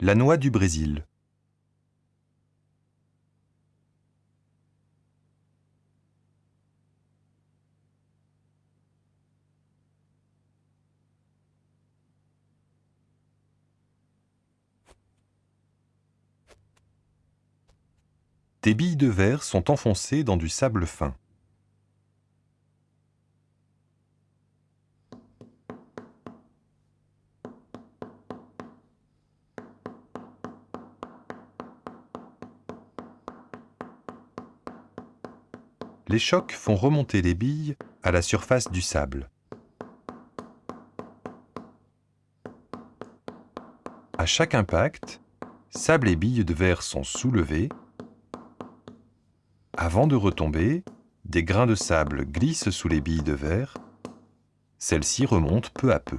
La noix du Brésil. Des billes de verre sont enfoncées dans du sable fin. Les chocs font remonter les billes à la surface du sable. À chaque impact, sable et billes de verre sont soulevés. Avant de retomber, des grains de sable glissent sous les billes de verre. Celles-ci remontent peu à peu.